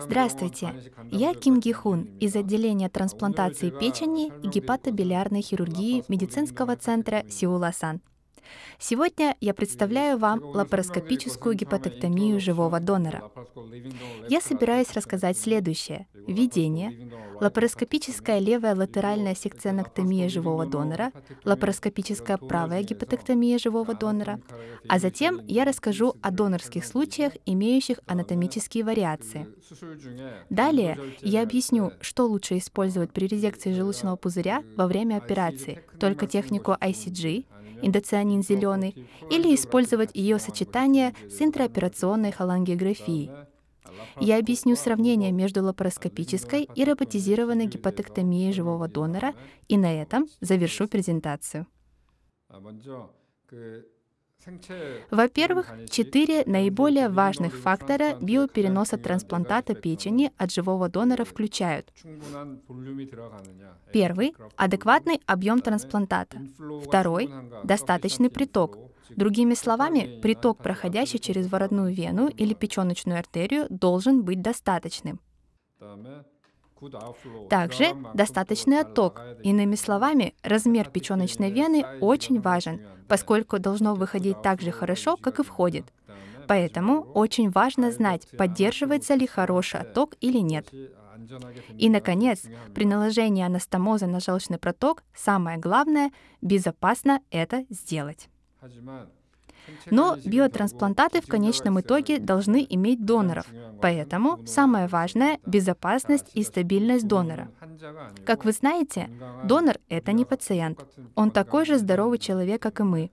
Здравствуйте, я Ким Ги Хун из отделения трансплантации печени и гепатобилиарной хирургии медицинского центра Сеул-Асан. Сегодня я представляю вам лапароскопическую гепатоктомию живого донора. Я собираюсь рассказать следующее. Введение, лапароскопическая левая латеральная секционоктомия живого донора, лапароскопическая правая гепатоктомия живого донора, а затем я расскажу о донорских случаях, имеющих анатомические вариации. Далее я объясню, что лучше использовать при резекции желудочного пузыря во время операции, только технику ICG, индоцианин зеленый, или использовать ее сочетание с интраоперационной холангиографией. Я объясню сравнение между лапароскопической и роботизированной гепатоктомией живого донора и на этом завершу презентацию. Во-первых, четыре наиболее важных фактора биопереноса трансплантата печени от живого донора включают. Первый — адекватный объем трансплантата. Второй — достаточный приток. Другими словами, приток, проходящий через воротную вену или печеночную артерию, должен быть достаточным. Также достаточный отток. Иными словами, размер печеночной вены очень важен, поскольку должно выходить так же хорошо, как и входит. Поэтому очень важно знать, поддерживается ли хороший отток или нет. И, наконец, при наложении анастомоза на желчный проток самое главное — безопасно это сделать. Но биотрансплантаты в конечном итоге должны иметь доноров, поэтому самое важное — безопасность и стабильность донора. Как вы знаете, донор — это не пациент. Он такой же здоровый человек, как и мы.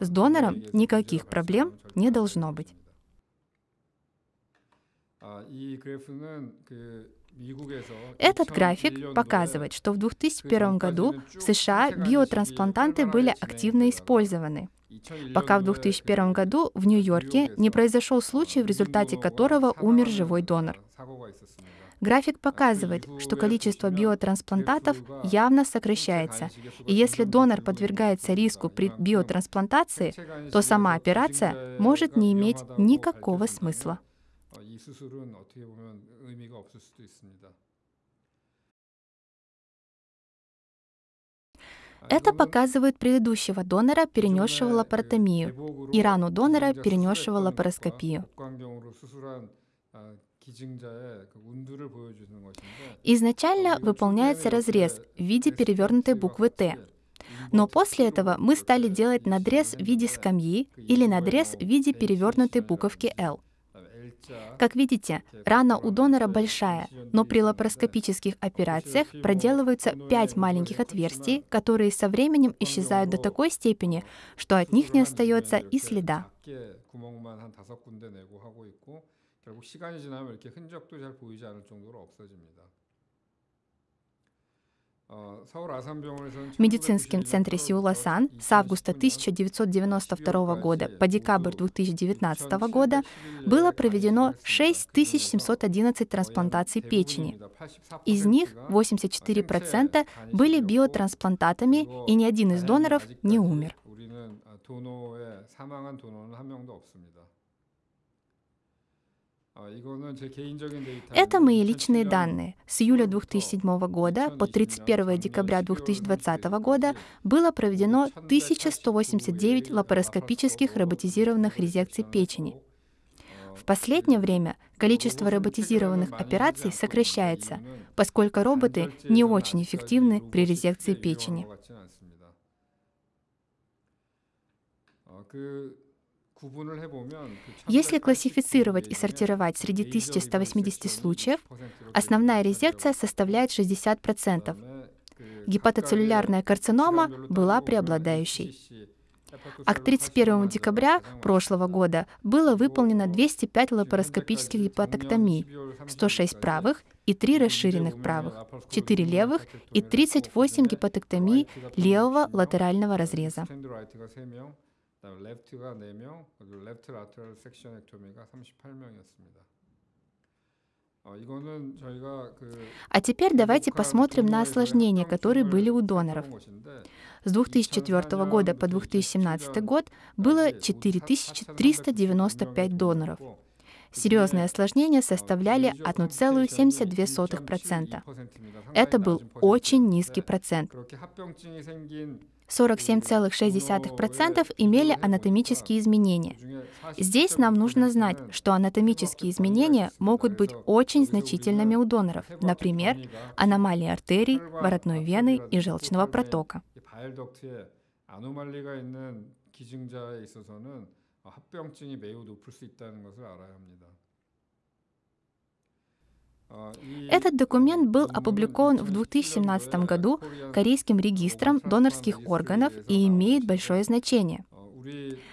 С донором никаких проблем не должно быть. Этот график показывает, что в 2001 году в США биотрансплантанты были активно использованы пока в 2001 году в Нью-Йорке не произошел случай, в результате которого умер живой донор. График показывает, что количество биотрансплантатов явно сокращается, и если донор подвергается риску при биотрансплантации, то сама операция может не иметь никакого смысла. Это показывает предыдущего донора, перенесшего лапаротомию, и рану донора, перенесшего лапароскопию. Изначально выполняется разрез в виде перевернутой буквы «Т», но после этого мы стали делать надрез в виде скамьи или надрез в виде перевернутой буковки «Л». Как видите, рана у донора большая, но при лапароскопических операциях проделываются 5 маленьких отверстий, которые со временем исчезают до такой степени, что от них не остается и следа. В медицинском центре Сеула-Сан с августа 1992 года по декабрь 2019 года было. проведено 6711 трансплантаций печени. Из них 84% были биотрансплантатами, и ни один из доноров не умер. Это мои личные данные. С июля 2007 года по 31 декабря 2020 года было проведено 1189 лапароскопических роботизированных резекций печени. В последнее время количество роботизированных операций сокращается, поскольку роботы не очень эффективны при резекции печени. Если классифицировать и сортировать среди 1180 случаев, основная резекция составляет 60%. Гепатоцеллюлярная карцинома была преобладающей. А к 31 декабря прошлого года было выполнено 205 лапароскопических гепатоктомий, 106 правых и 3 расширенных правых, 4 левых и 38 гепатоктомий левого латерального разреза. 레프트가 4명, 그리고 레프트 라테럴 섹션 액토미가 38명이었습니다. А теперь давайте посмотрим на осложнения, которые были у доноров. С 2004 года по 2017 год было 4395 доноров. Серьезные осложнения составляли 1,72%. Это был очень низкий процент. 47,6% имели анатомические изменения. Здесь нам нужно знать, что анатомические изменения могут быть очень значительными у доноров, например, аномалии артерий, воротной вены и желчного протока. Этот документ был опубликован в 2017 году Корейским регистром донорских органов и имеет большое значение.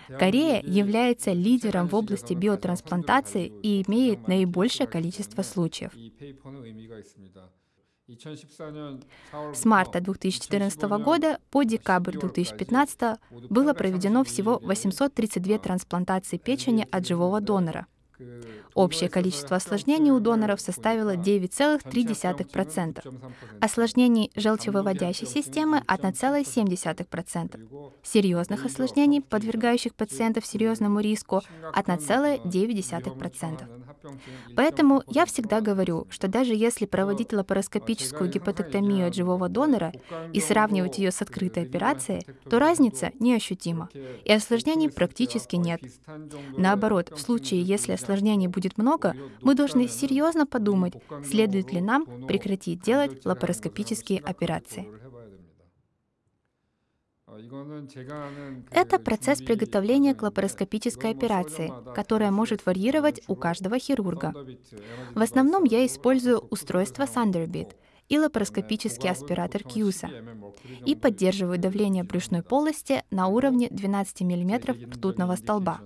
Корея является лидером в области биотрансплантации и имеет наибольшее количество случаев. С марта 2014 года по декабрь 2015 было проведено всего 832 трансплантации печени от живого донора. Общее количество осложнений у доноров составило 9,3%, осложнений желчевыводящей системы 1,7%, серьезных осложнений, подвергающих пациентов серьезному риску 1,9%. Поэтому я всегда говорю, что даже если проводить лапароскопическую гепатоктомию от живого донора и сравнивать ее с открытой операцией, то разница неощутима, и осложнений практически нет. Наоборот, в случае, если осложнений будет много, мы должны серьезно подумать, следует ли нам прекратить делать лапароскопические операции. Это процесс приготовления к лапароскопической операции, которая может варьировать у каждого хирурга. В основном я использую устройство Thunderbit и лапароскопический аспиратор Кьюса и поддерживаю давление брюшной полости на уровне 12 мм ртутного столба.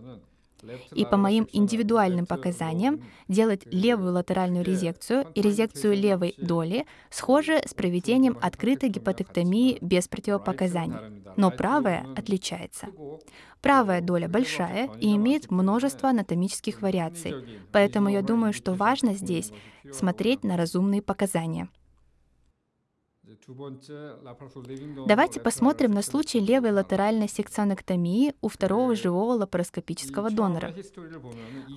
И по моим индивидуальным показаниям делать левую латеральную резекцию и резекцию левой доли схожи с проведением открытой гепатоктомии без противопоказаний. Но правая отличается. Правая доля большая и имеет множество анатомических вариаций, поэтому я думаю, что важно здесь смотреть на разумные показания. Давайте посмотрим на случай левой латеральной секционэктомии у второго живого лапароскопического донора.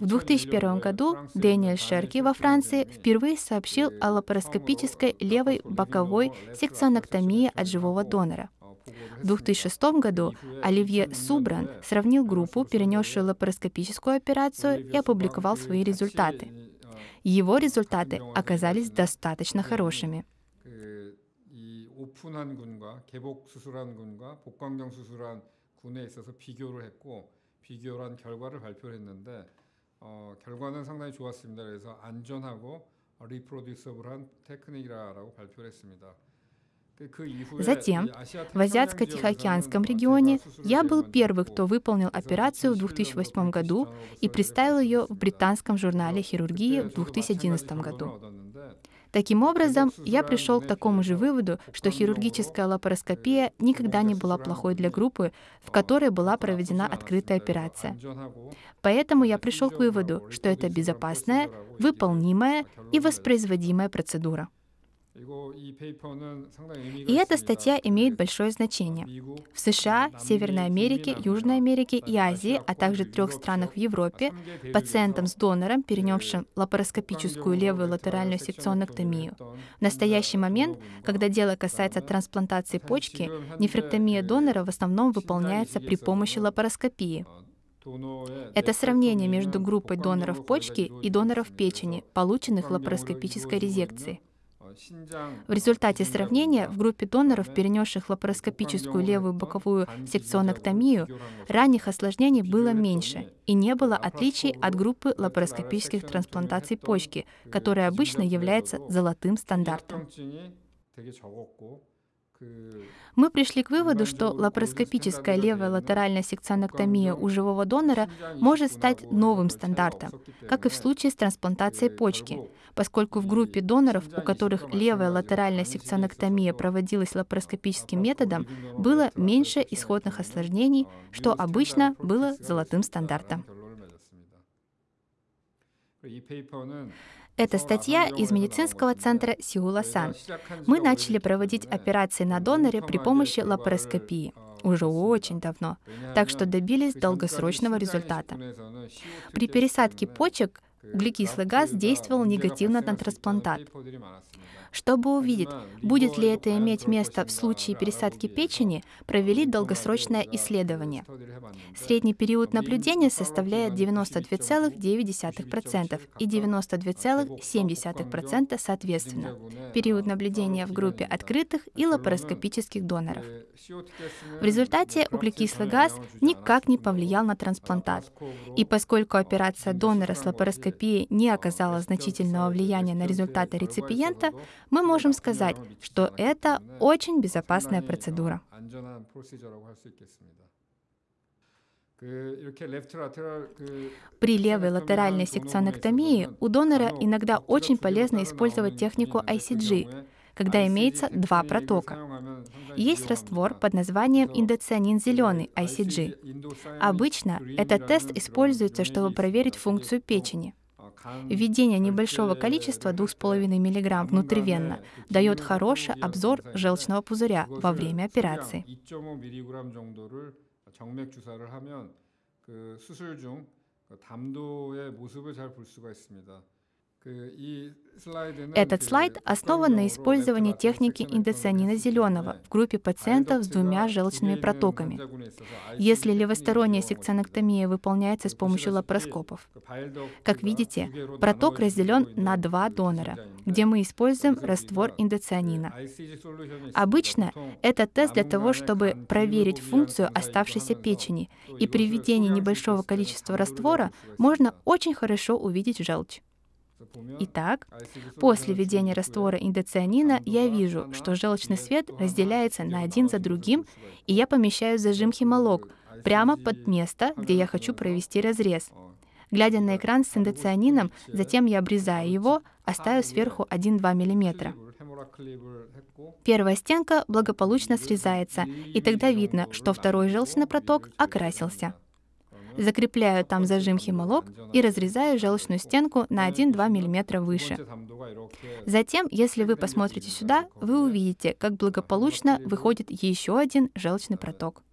В 2001 году Дэниэль Шерки во Франции впервые сообщил о лапароскопической левой боковой секционэктомии от живого донора. В 2006 году Оливье Субран сравнил группу, перенесшую лапароскопическую операцию, и опубликовал свои результаты. Его результаты оказались достаточно хорошими. 오픈한 군과 개복 수술한 군과 복강경 수술한 군에 있어서 비교를 했고 비교를 한 결과를 발표를 했는데 어, 결과는 상당히 좋았습니다. 그래서 안전하고 리프로듀서블한 테크닉이라고 발표를 했습니다. Затем, в Азиатско-Тихоокеанском регионе, я был первый, кто выполнил операцию в 2008 году и представил ее в британском журнале хирургии в 2011 году. Таким образом, я пришел к такому же выводу, что хирургическая лапароскопия никогда не была плохой для группы, в которой была проведена открытая операция. Поэтому я пришел к выводу, что это безопасная, выполнимая и воспроизводимая процедура. И эта статья имеет большое значение. В США, Северной Америке, Южной Америке и Азии, а также трех странах в Европе, пациентам с донором, перенесшим лапароскопическую левую латеральную секционэктомию, в настоящий момент, когда дело касается трансплантации почки, нефректомия донора в основном выполняется при помощи лапароскопии. Это сравнение между группой доноров почки и доноров печени, полученных лапароскопической резекцией. В результате сравнения в группе доноров, перенесших лапароскопическую левую боковую секционэктомию, ранних осложнений было меньше и не было отличий от группы лапароскопических трансплантаций почки, которая обычно является золотым стандартом. Мы пришли к выводу, что лапароскопическая левая латеральная секционэктомия у живого донора может стать новым стандартом, как и в случае с трансплантацией почки, поскольку в группе доноров, у которых левая латеральная секционэктомия проводилась лапароскопическим методом, было меньше исходных осложнений, что обычно было золотым стандартом. Это статья из медицинского центра Сеула-Сан. Мы начали проводить операции на доноре при помощи лапароскопии уже очень давно, так что добились долгосрочного результата. При пересадке почек углекислый газ действовал негативно на трансплантат. Чтобы увидеть, будет ли это иметь место в случае пересадки печени, провели долгосрочное исследование. Средний период наблюдения составляет 92,9% и 92,7% соответственно. Период наблюдения в группе открытых и лапароскопических доноров. В результате углекислый газ никак не повлиял на трансплантат. И поскольку операция донора с лапароскопией не оказала значительного влияния на результаты реципиента, мы можем сказать, что это очень безопасная процедура. При левой латеральной секционэктомии у донора иногда очень полезно использовать технику ICG, когда имеется два протока. Есть раствор под названием индоцианин зеленый ICG. Обычно этот тест используется, чтобы проверить функцию печени. Введение небольшого количества 2,5 мг внутривенно дает хороший обзор желчного пузыря во время операции. Этот слайд основан на использовании техники индоцианина зеленого в группе пациентов с двумя желчными протоками. Если левосторонняя секционэктомия выполняется с помощью лапароскопов. Как видите, проток разделен на два донора, где мы используем раствор индоцианина. Обычно это тест для того, чтобы проверить функцию оставшейся печени, и при введении небольшого количества раствора можно очень хорошо увидеть желчь. Итак, после введения раствора индоцианина я вижу, что желчный свет разделяется на один за другим, и я помещаю зажим химолог прямо под место, где я хочу провести разрез. Глядя на экран с индоцианином, затем я обрезаю его, оставив сверху 1-2 мм. Первая стенка благополучно срезается, и тогда видно, что второй желчный проток окрасился закрепляю там зажим химолог и разрезаю желчную стенку на 1-2 мм выше. Затем, если вы посмотрите сюда, вы увидите, как благополучно выходит еще один желчный проток.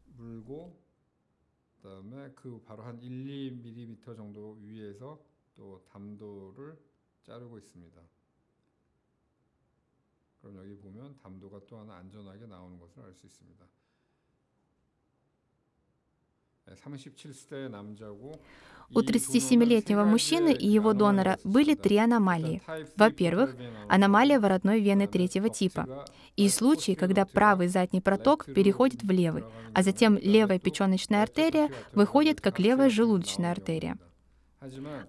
그럼 여기 보면 담도가 또 하나 안전하게 나오는 것을 알 있습니다. У 37-летнего мужчины и его донора были три аномалии. Во-первых, аномалия воротной вены третьего типа. и случаи, когда правый задний проток переходит в левый, а затем левая печеночная артерия выходит как левая желудочная артерия.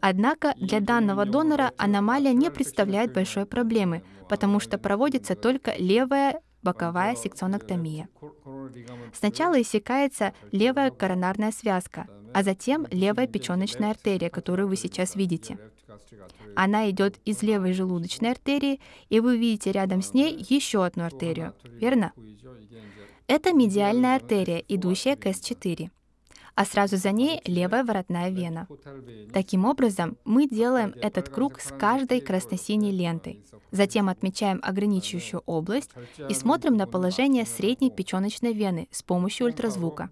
Однако для данного донора аномалия не представляет большой проблемы, потому что проводится только левая боковая секционоктомия. Сначала иссякается левая коронарная связка, а затем левая печеночная артерия, которую вы сейчас видите. Она идет из левой желудочной артерии, и вы видите рядом с ней еще одну артерию, верно? Это медиальная артерия, идущая к С4 а сразу за ней левая воротная вена. Таким образом, мы делаем этот круг с каждой красно-синей лентой. Затем отмечаем ограничивающую область и смотрим на положение средней печеночной вены с помощью ультразвука.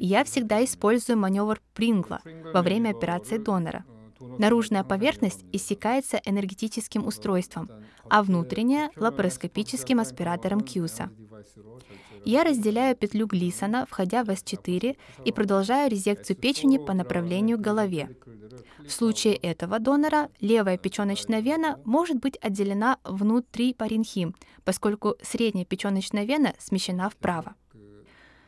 Я всегда использую маневр Прингла во время операции донора. Наружная поверхность иссякается энергетическим устройством, а внутренняя — лапароскопическим аспиратором Кьюса. Я разделяю петлю Глисона, входя в S4, и продолжаю резекцию печени по направлению к голове. В случае этого донора левая печеночная вена может быть отделена внутри паренхим, поскольку средняя печеночная вена смещена вправо.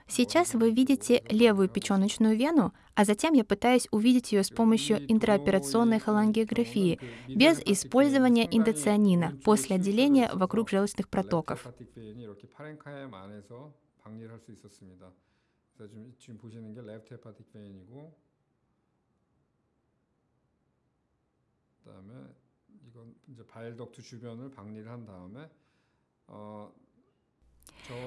Сейчас вы видите левую печеночную вену, а затем я пытаюсь увидеть ее с помощью интраоперационной холангиографии, без использования индоцианина, после отделения вокруг желчных протоков. 그다음에 이건 이제 바일덕트 주변을 박리를 한 다음에 어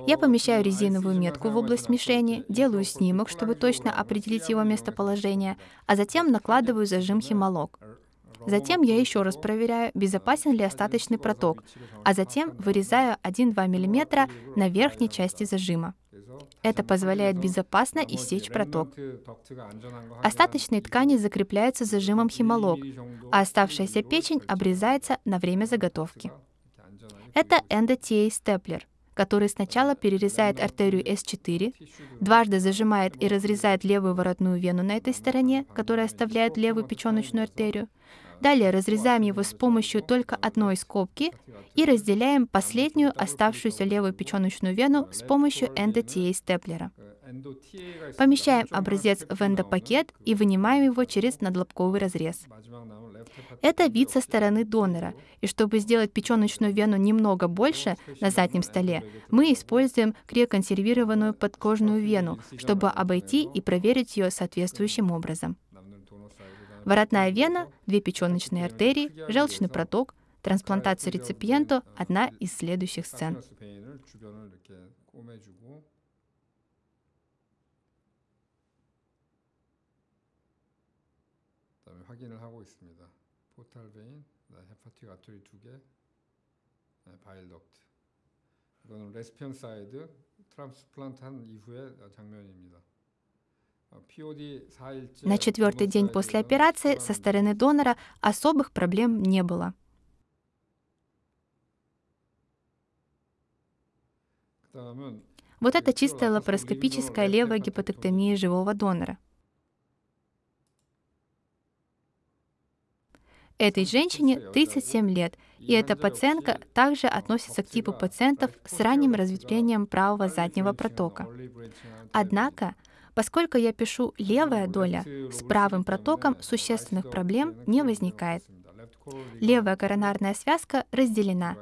я помещаю резиновую метку в область мишени, делаю снимок, чтобы точно определить его местоположение, а затем накладываю зажим химолог. Затем я еще раз проверяю, безопасен ли остаточный проток, а затем вырезаю 1-2 мм на верхней части зажима. Это позволяет безопасно иссечь проток. Остаточные ткани закрепляются зажимом химолог, а оставшаяся печень обрезается на время заготовки. Это эндотией-степлер, который сначала перерезает артерию S4, дважды зажимает и разрезает левую воротную вену на этой стороне, которая оставляет левую печеночную артерию, Далее разрезаем его с помощью только одной скобки и разделяем последнюю оставшуюся левую печеночную вену с помощью эндотией-степлера. Помещаем образец в эндопакет и вынимаем его через надлобковый разрез. Это вид со стороны донора, и чтобы сделать печеночную вену немного больше на заднем столе, мы используем криоконсервированную подкожную вену, чтобы обойти и проверить ее соответствующим образом. Воротная вена, две печеночные артерии, желчный проток, трансплантация реципиенту – одна из следующих сцен. 확인을 하고 있습니다. 포탈 베인, 헤파틱 아토리 두 개, 바일 덕트. 이거는 레스피언 사이드 트랜스플란트 한 이후의 장면입니다. На четвертый день после операции со стороны донора особых проблем не было. Вот это чистая лапароскопическая левая гепатоктомия живого донора. Этой женщине 37 лет, и эта пациентка также относится к типу пациентов с ранним разветвлением правого заднего протока. Однако Поскольку я пишу левая доля, с правым протоком существенных проблем не возникает. Левая коронарная связка разделена.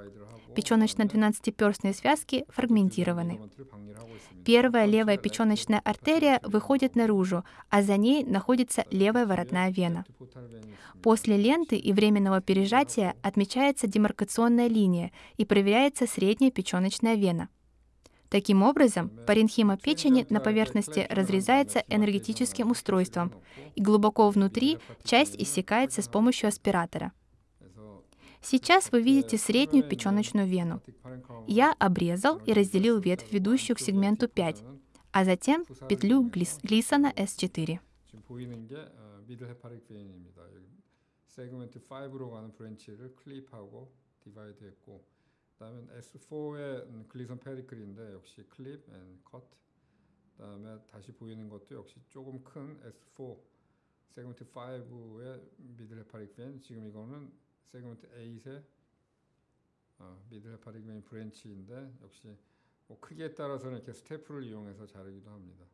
Печеночно-12-перстные связки фрагментированы. Первая левая печеночная артерия выходит наружу, а за ней находится левая воротная вена. После ленты и временного пережатия отмечается демаркационная линия и проверяется средняя печеночная вена. Таким образом, паренхима печени на поверхности разрезается энергетическим устройством, и глубоко внутри часть иссякается с помощью аспиратора. Сейчас вы видите среднюю печеночную вену. Я обрезал и разделил ветвь, ведущую к сегменту 5, а затем петлю Глисона S4. 그다음에 S4의 글리선 페리클인데 역시 클립 앤 컷. 그다음에 다시 보이는 것도 역시 조금 큰 S4 세그먼트 5의 미들 헤파릭 벤. 지금 이거는 세그먼트 8의 어, 미들 벤 브랜치인데 역시 뭐 크기에 따라서는 이렇게 스테프를 이용해서 자르기도 합니다.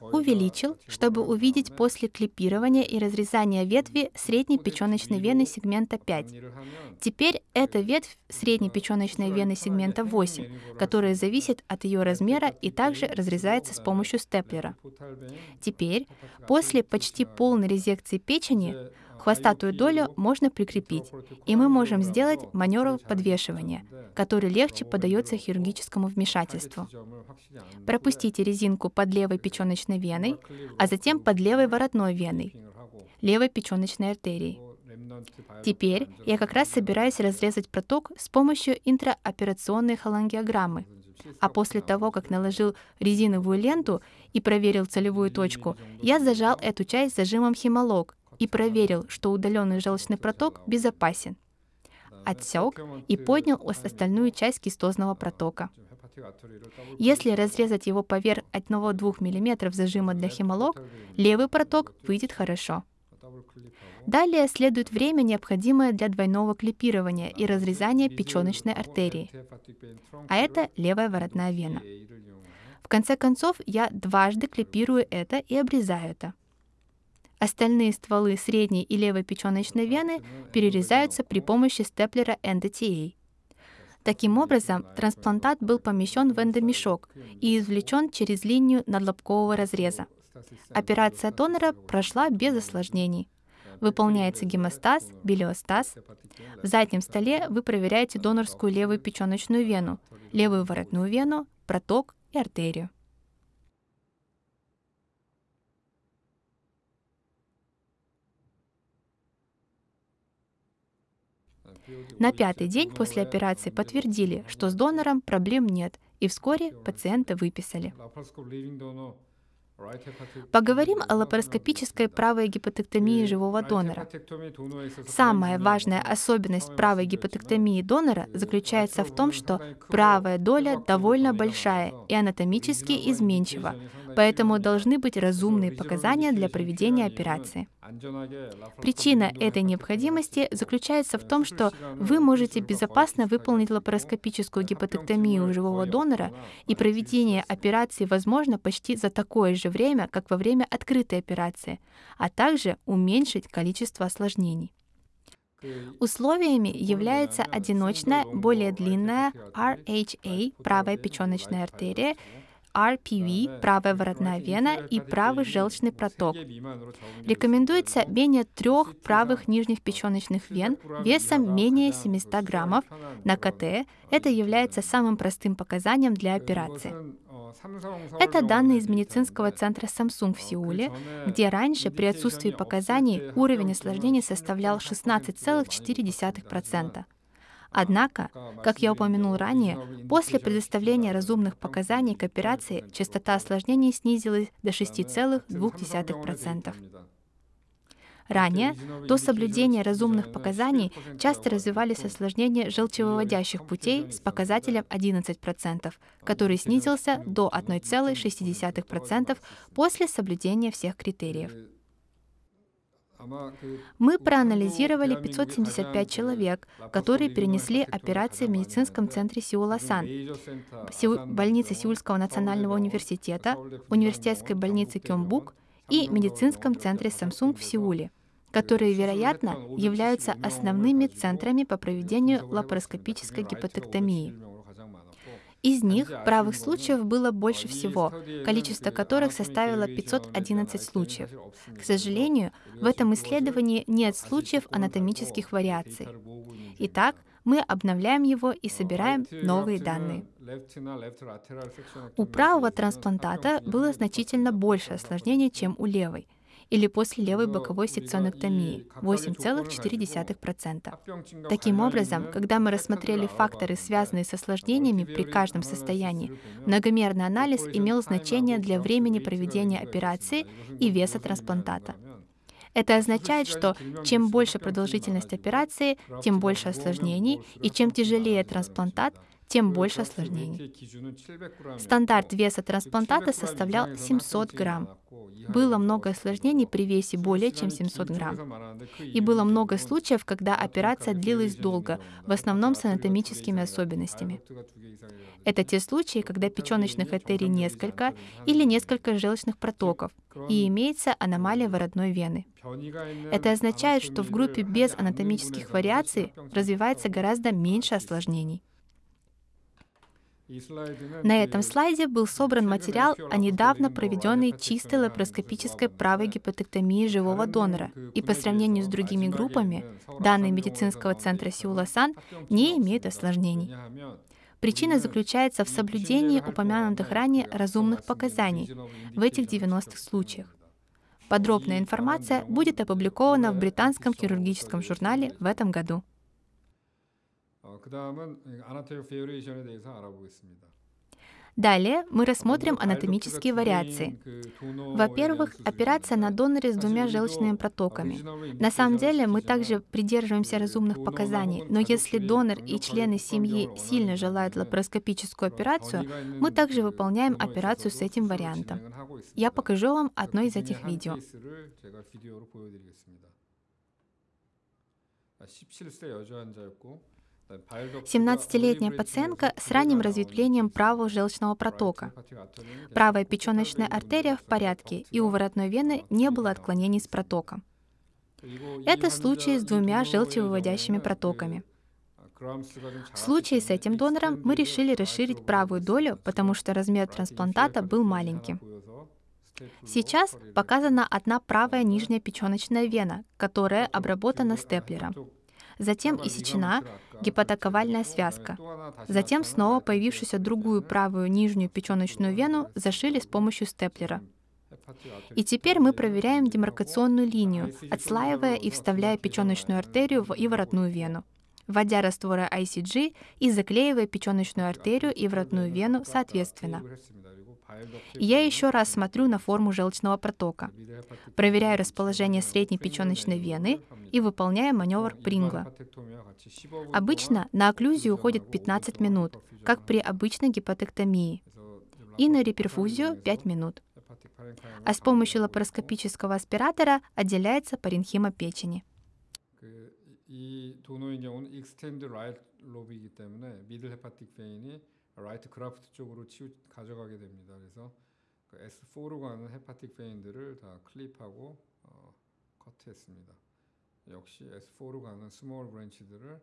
Увеличил, чтобы увидеть после клипирования и разрезания ветви средней печеночной вены сегмента 5. Теперь это ветвь средней печеночной вены сегмента 8, которая зависит от ее размера и также разрезается с помощью степлера. Теперь, после почти полной резекции печени, Хвостатую долю можно прикрепить, и мы можем сделать маневр подвешивания, который легче поддается хирургическому вмешательству. Пропустите резинку под левой печеночной веной, а затем под левой воротной веной, левой печеночной артерией. Теперь я как раз собираюсь разрезать проток с помощью интраоперационной холангиограммы. А после того, как наложил резиновую ленту и проверил целевую точку, я зажал эту часть зажимом химолог и проверил, что удаленный желчный проток безопасен. Отсек и поднял остальную часть кистозного протока. Если разрезать его поверх 1-2 мм зажима для хемолог, левый проток выйдет хорошо. Далее следует время, необходимое для двойного клипирования и разрезания печеночной артерии. А это левая воротная вена. В конце концов, я дважды клипирую это и обрезаю это. Остальные стволы средней и левой печеночной вены перерезаются при помощи степлера NDTA. Таким образом, трансплантат был помещен в эндомешок и извлечен через линию надлобкового разреза. Операция донора прошла без осложнений. Выполняется гемостаз, билиостаз. В заднем столе вы проверяете донорскую левую печеночную вену, левую воротную вену, проток и артерию. На пятый день после операции подтвердили, что с донором проблем нет, и вскоре пациента выписали. Поговорим о лапароскопической правой гипотектомии живого донора. Самая важная особенность правой гипотектомии донора заключается в том, что правая доля довольно большая и анатомически изменчива, поэтому должны быть разумные показания для проведения операции. Причина этой необходимости заключается в том, что вы можете безопасно выполнить лапароскопическую гипотектомию живого донора, и проведение операции возможно почти за такое же время, как во время открытой операции, а также уменьшить количество осложнений. Условиями является одиночная, более длинная RHA, правая печеночная артерия, RPV, правая воротная вена и правый желчный проток. Рекомендуется менее трех правых нижних печеночных вен весом менее 700 граммов. На КТ это является самым простым показанием для операции. Это данные из медицинского центра Samsung в Сеуле, где раньше при отсутствии показаний уровень осложнений составлял 16,4%. Однако, как я упомянул ранее, после предоставления разумных показаний к операции частота осложнений снизилась до 6,2%. Ранее, до соблюдения разумных показаний, часто развивались осложнения желчевыводящих путей с показателем 11%, который снизился до 1,6% после соблюдения всех критериев. Мы проанализировали 575 человек, которые перенесли операции в медицинском центре Сеуласан, больнице Сеульского национального университета, университетской больнице Кёмбук и медицинском центре Samsung в Сеуле которые, вероятно, являются основными центрами по проведению лапароскопической гипотектомии. Из них правых случаев было больше всего, количество которых составило 511 случаев. К сожалению, в этом исследовании нет случаев анатомических вариаций. Итак, мы обновляем его и собираем новые данные. У правого трансплантата было значительно больше осложнений, чем у левой – или после левой боковой секционэктомии 8,4%. Таким образом, когда мы рассмотрели факторы, связанные с осложнениями при каждом состоянии, многомерный анализ имел значение для времени проведения операции и веса трансплантата. Это означает, что чем больше продолжительность операции, тем больше осложнений, и чем тяжелее трансплантат, тем больше осложнений. Стандарт веса трансплантата составлял 700 грамм. Было много осложнений при весе более чем 700 грамм. И было много случаев, когда операция длилась долго, в основном с анатомическими особенностями. Это те случаи, когда печеночных артерий несколько или несколько желчных протоков, и имеется аномалия воротной вены. Это означает, что в группе без анатомических вариаций развивается гораздо меньше осложнений. На этом слайде был собран материал о недавно проведенной чистой лапароскопической правой гипотектомии живого донора, и по сравнению с другими группами, данные медицинского центра Сеуласан не имеют осложнений. Причина заключается в соблюдении упомянутых ранее разумных показаний в этих 90 случаях. Подробная информация будет опубликована в британском хирургическом журнале в этом году. Далее мы рассмотрим анатомические вариации. Во-первых, операция на доноре с двумя желчными протоками. На самом деле мы также придерживаемся разумных показаний, но если донор и члены семьи сильно желают лапароскопическую операцию, мы также выполняем операцию с этим вариантом. Я покажу вам одно из этих видео. 17세 여자 환자였고 17-летняя пациентка с ранним разветвлением правого желчного протока. Правая печеночная артерия в порядке, и у воротной вены не было отклонений с протоком. Это случай с двумя желчевыводящими протоками. В случае с этим донором мы решили расширить правую долю, потому что размер трансплантата был маленьким. Сейчас показана одна правая нижняя печеночная вена, которая обработана степлером затем иссечена гепатоковальная связка. Затем снова появившуюся другую правую нижнюю печеночную вену зашили с помощью степлера. И теперь мы проверяем демаркационную линию, отслаивая и вставляя печеночную артерию и воротную вену. вводя растворы ICG и заклеивая печеночную артерию и вратную вену соответственно. Я еще раз смотрю на форму желчного протока, проверяю расположение средней печеночной вены и выполняю маневр Прингла. Обычно на окклюзию уходит 15 минут, как при обычной гепатектомии, и на реперфузию 5 минут. А с помощью лапароскопического аспиратора отделяется паренхима печени. 이 도노의 경우는 익스텐드 라이트 로비이기 때문에 미들 헤파틱 베인이 라이트 그라프트 쪽으로 치우 가져가게 됩니다. 그래서 그 S4로 가는 헤파틱 베인들을 다 클립하고 어, 커트했습니다. 역시 S4로 가는 스몰 브랜치들을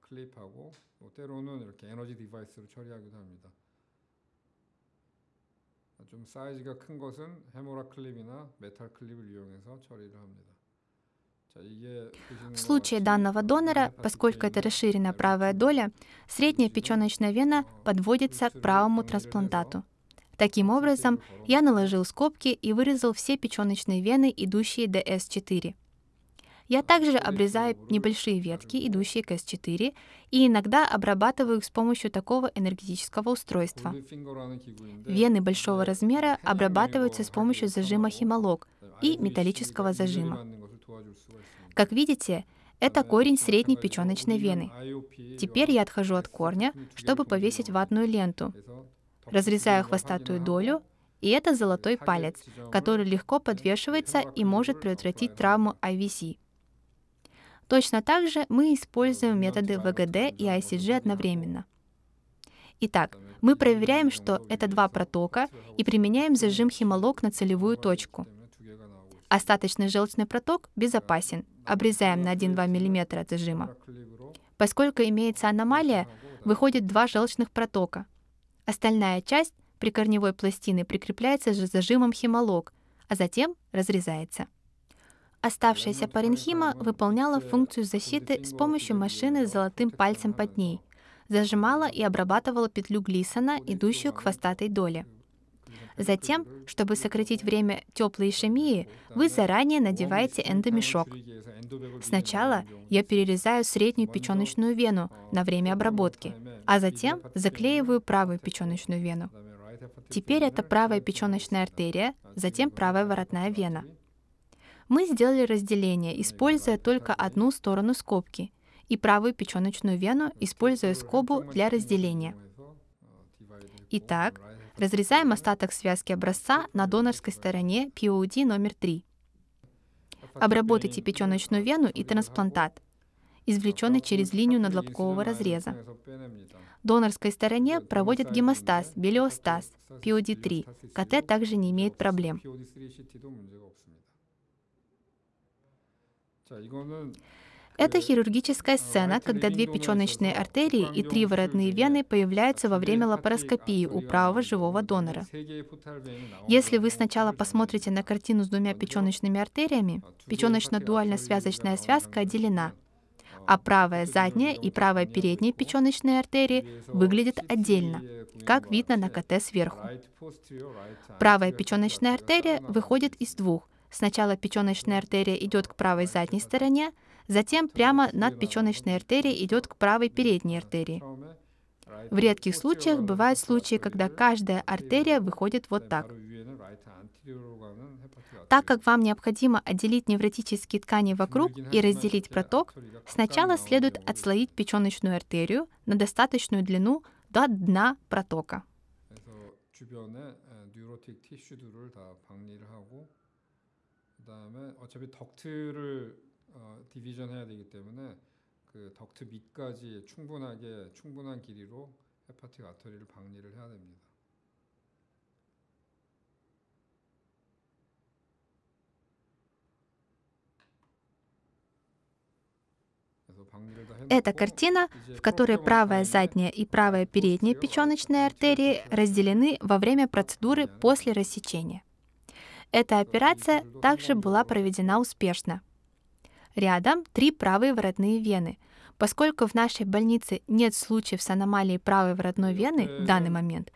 클립하고 또 때로는 이렇게 에너지 디바이스로 처리하기도 합니다. 좀 사이즈가 큰 것은 헤모라 클립이나 메탈 클립을 이용해서 처리를 합니다. В случае данного донора, поскольку это расширенная правая доля, средняя печеночная вена подводится к правому трансплантату. Таким образом, я наложил скобки и вырезал все печеночные вены, идущие до S4. Я также обрезаю небольшие ветки, идущие к S4, и иногда обрабатываю их с помощью такого энергетического устройства. Вены большого размера обрабатываются с помощью зажима химолог и металлического зажима. Как видите, это корень средней печеночной вены. Теперь я отхожу от корня, чтобы повесить ватную ленту. Разрезаю хвостатую долю, и это золотой палец, который легко подвешивается и может предотвратить травму IVC. Точно так же мы используем методы ВГД и ICG одновременно. Итак, мы проверяем, что это два протока, и применяем зажим химолог на целевую точку. Остаточный желчный проток безопасен, обрезаем на 1-2 мм от зажима. Поскольку имеется аномалия, выходит два желчных протока. Остальная часть прикорневой пластины прикрепляется же зажимом химолог, а затем разрезается. Оставшаяся паренхима выполняла функцию защиты с помощью машины с золотым пальцем под ней, зажимала и обрабатывала петлю Глисона, идущую к хвостатой доле. Затем, чтобы сократить время теплой ишемии, вы заранее надеваете эндомешок. Сначала я перерезаю среднюю печеночную вену на время обработки, а затем заклеиваю правую печеночную вену. Теперь это правая печеночная артерия, затем правая воротная вена. Мы сделали разделение, используя только одну сторону скобки, и правую печеночную вену, используя скобу для разделения. Итак, Разрезаем остаток связки образца на донорской стороне POD номер 3. Обработайте печеночную вену и трансплантат, извлеченный через линию надлобкового разреза. Донорской стороне проводят гемостаз, белиостаз, POD3. КТ также не имеет проблем. Это хирургическая сцена, когда две печеночные артерии и три воротные вены появляются во время лапароскопии у правого живого донора. Если вы сначала посмотрите на картину с двумя печеночными артериями, печеночно-дуально-связочная связка отделена, а правая задняя и правая передняя печеночные артерии выглядят отдельно, как видно на КТ сверху. Правая печеночная артерия выходит из двух. Сначала печеночная артерия идет к правой задней стороне, Затем прямо над печеночной артерией идет к правой передней артерии. В редких случаях бывают случаи, когда каждая артерия выходит вот так. Так как вам необходимо отделить невротические ткани вокруг и разделить проток, сначала следует отслоить печеночную артерию на достаточную длину до дна протока. 어, 디비전 해야 되기 때문에 그 덕트 밑까지 충분하게 충분한 길이로 헤파틱 아터리를 박리를 해야 됩니다. Это картина, в которой правая задняя и правая передняя печеночные артерии разделены во время процедуры после рассечения. Эта операция также была проведена успешно. Рядом три правые воротные вены. Поскольку в нашей больнице нет случаев с аномалией правой воротной вены в данный момент,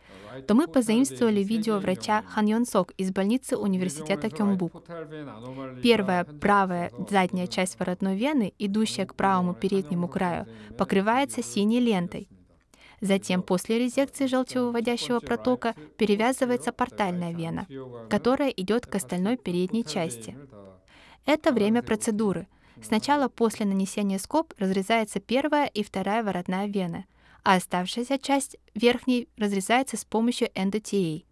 то мы позаимствовали видео врача Хан Йон Сок из больницы университета Кёмбук. Первая правая задняя часть воротной вены, идущая к правому переднему краю, покрывается синей лентой. Затем после резекции желчевыводящего протока перевязывается портальная вена, которая идет к остальной передней части. Это время процедуры. Сначала после нанесения скоб разрезается первая и вторая воротная вена, а оставшаяся часть верхней разрезается с помощью эндотией.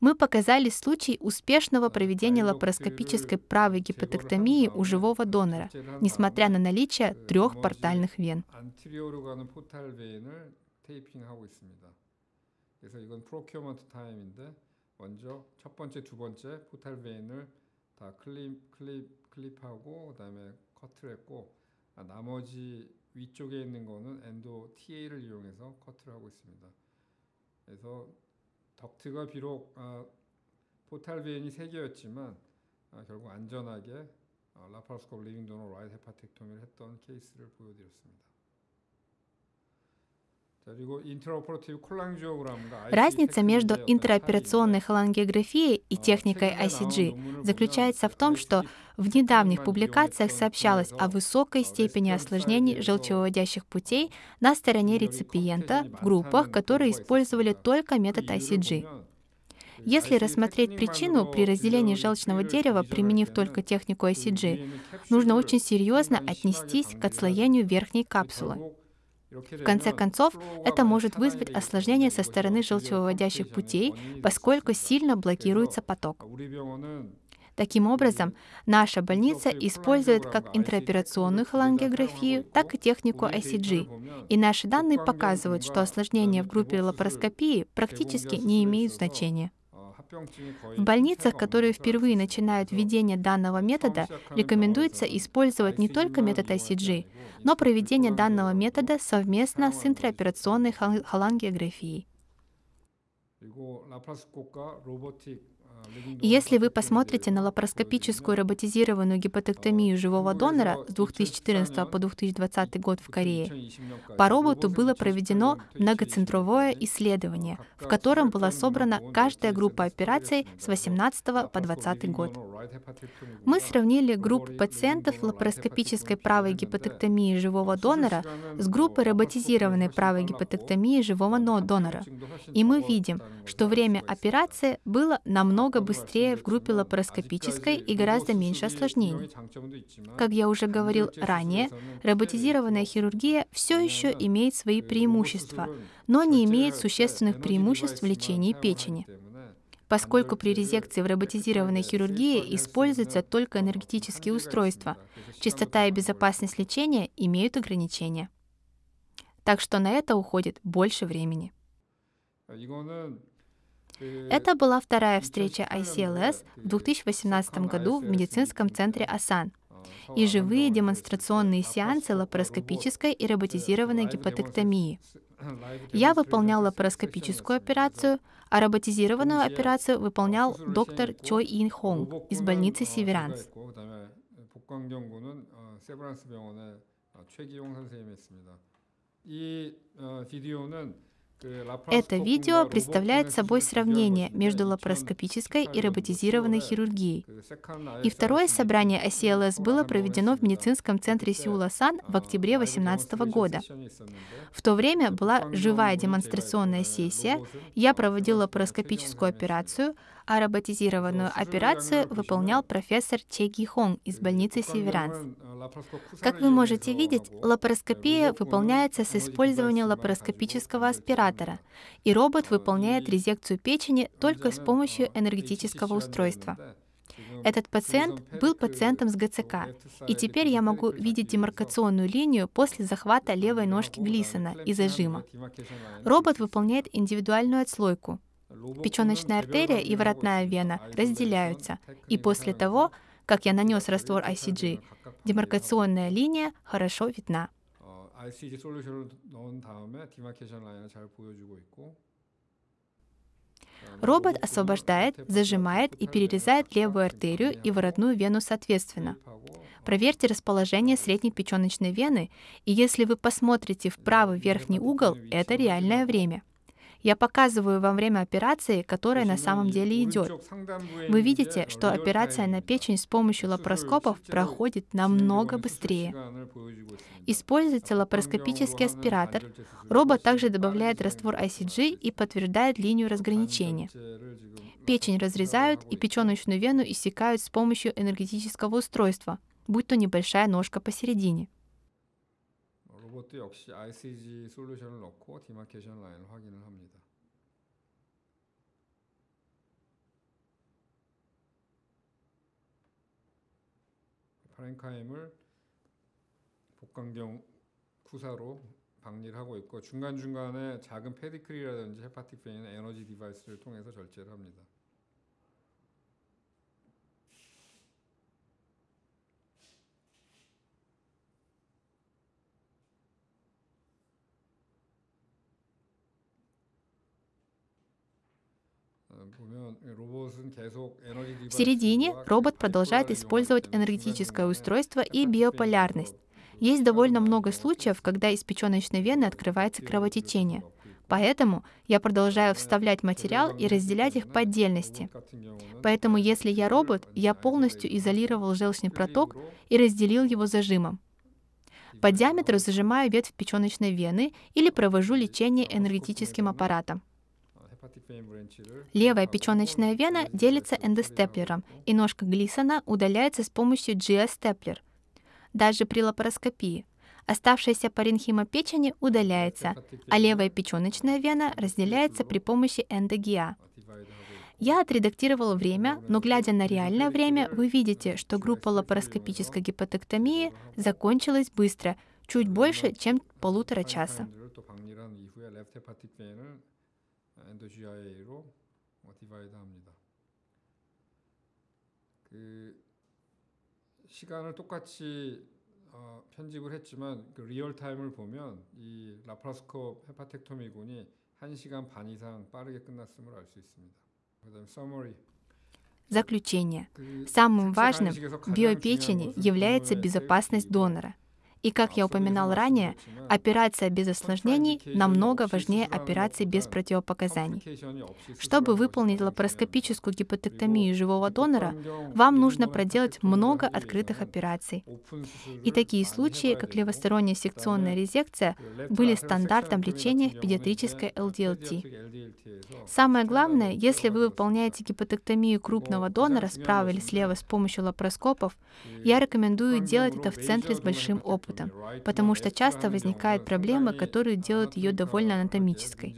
Мы показали случай успешного проведения лапароскопической правой гипотектомии у живого донора, несмотря на наличие трех портальных вен. 그래서 이건 프로큐어먼트 타임인데 먼저 첫 번째, 두 번째 포탈 베인을 다 클립, 클립, 클립하고 그다음에 커트를 했고 나머지 위쪽에 있는 거는 엔도 TA를 이용해서 커트를 하고 있습니다. 그래서 덕트가 비록 아, 포탈 베인이 3개였지만 아, 결국 안전하게 아, 라파로스코프 리빙 도너 라이트 헤파텍토미를 했던 케이스를 보여드렸습니다. Разница между интраоперационной холангиографией и техникой ICG заключается в том, что в недавних публикациях сообщалось о высокой степени осложнений желчевыводящих путей на стороне реципиента в группах, которые использовали только метод ICG. Если рассмотреть причину при разделении желчного дерева, применив только технику ICG, нужно очень серьезно отнестись к отслоению верхней капсулы. В конце концов, это может вызвать осложнения со стороны желчевыводящих путей, поскольку сильно блокируется поток. Таким образом, наша больница использует как интраоперационную холангиографию, так и технику ICG. И наши данные показывают, что осложнения в группе лапароскопии практически не имеют значения. В больницах, которые впервые начинают введение данного метода, рекомендуется использовать не только метод ICG, но проведение данного метода совместно с интраоперационной холангиографией. Если вы посмотрите на лапароскопическую роботизированную гипотектомию живого донора с 2014 по 2020 год в Корее, по роботу было проведено многоцентровое исследование, в котором была собрана каждая группа операций с 18 по 20 год. Мы сравнили группу пациентов лапароскопической правой гипотектомии живого донора с группой роботизированной правой гипотектомии живого донора. И мы видим, что время операции было намного быстрее в группе лапароскопической и гораздо меньше осложнений. Как я уже говорил ранее, роботизированная хирургия все еще имеет свои преимущества, но не имеет существенных преимуществ в лечении печени поскольку при резекции в роботизированной хирургии используются только энергетические устройства. Частота и безопасность лечения имеют ограничения. Так что на это уходит больше времени. Это была вторая встреча ICLS в 2018 году в медицинском центре АСАН и живые демонстрационные сеансы лапароскопической и роботизированной гипотектомии. Я выполнял лапароскопическую операцию, а роботизированную операцию выполнял доктор Чой Ин Хонг из больницы Северанс. 이 비디오는 это видео представляет собой сравнение между лапароскопической и роботизированной хирургией. И второе собрание ACLS было проведено в медицинском центре Сеула-Сан в октябре 2018 года. В то время была живая демонстрационная сессия, я проводил лапароскопическую операцию, а роботизированную операцию выполнял профессор Че Ги Хонг из больницы Северанс. Как вы можете видеть, лапароскопия выполняется с использованием лапароскопического аспиратора, и робот выполняет резекцию печени только с помощью энергетического устройства. Этот пациент был пациентом с ГЦК, и теперь я могу видеть демаркационную линию после захвата левой ножки Глисона и зажима. Робот выполняет индивидуальную отслойку. Печеночная артерия и воротная вена разделяются, и после того, как я нанес раствор ICG, демаркационная линия хорошо видна. Робот освобождает, зажимает и перерезает левую артерию и воротную вену соответственно. Проверьте расположение средней печеночной вены, и если вы посмотрите в правый верхний угол, это реальное время. Я показываю вам время операции, которая на самом деле идет. Вы видите, что операция на печень с помощью лапароскопов проходит намного быстрее. Используется лапароскопический аспиратор. Робот также добавляет раствор ICG и подтверждает линию разграничения. Печень разрезают и печеночную вену иссекают с помощью энергетического устройства, будь то небольшая ножка посередине. 로봇도 역시 ICG 솔루션을 넣고 디마케이션 라인을 확인을 합니다. 파렌카임을 복강경 쿠사로 박리를 하고 있고 중간중간에 작은 페디클이라든지 헤파틱 페인 에너지 디바이스를 통해서 절제를 합니다. В середине робот продолжает использовать энергетическое устройство и биополярность. Есть довольно много случаев, когда из печеночной вены открывается кровотечение. Поэтому я продолжаю вставлять материал и разделять их по отдельности. Поэтому если я робот, я полностью изолировал желчный проток и разделил его зажимом. По диаметру зажимаю ветвь печеночной вены или провожу лечение энергетическим аппаратом. Левая печеночная вена делится эндостеплером, и ножка Глисона удаляется с помощью GA-степлер. Даже при лапароскопии. Оставшаяся паренхима печени удаляется, а левая печеночная вена разделяется при помощи эндогиа. Я отредактировал время, но глядя на реальное время, вы видите, что группа лапароскопической гипотектомии закончилась быстро, чуть больше, чем полутора часа. 엔더 GIA로 디바이드 합니다. 그 시간을 똑같이 어, 편집을 했지만 그 리얼 타임을 보면 이 라파스코프 헤파텍토미군이 1시간 반 이상 빠르게 끝났음을 알 수 있습니다. 그다음 summary Заключение. Самым важным в биопечени является безопасность донора – и, как я упоминал ранее, операция без осложнений намного важнее операции без противопоказаний. Чтобы выполнить лапароскопическую гипотектомию живого донора, вам нужно проделать много открытых операций. И такие случаи, как левосторонняя секционная резекция, были стандартом лечения в педиатрической LDLT. Самое главное, если вы выполняете гипотектомию крупного донора справа или слева с помощью лапароскопов, я рекомендую делать это в центре с большим опытом опытом, потому что часто возникают проблемы, которые делают ее довольно анатомической.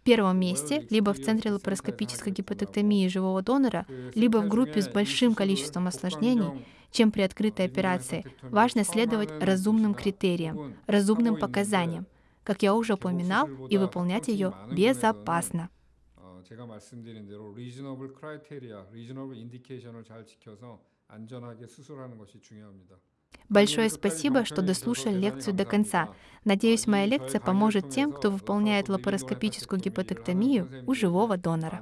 В первом месте, либо в центре лапароскопической гипотектомии живого донора, либо в группе с большим количеством осложнений, чем при открытой операции, важно следовать разумным критериям, разумным показаниям, как я уже упоминал, и выполнять ее безопасно. 제가 말씀드린 대로 리즈너블 크라이테리아, 리즈너블 인디케이션을 잘 지켜서 안전하게 수술하는 것이 중요합니다. Большое спасибо, что дослушали лекцию до конца. Надеюсь, моя лекция поможет тем, кто выполняет лапароскопическую гипотектомию у живого донора.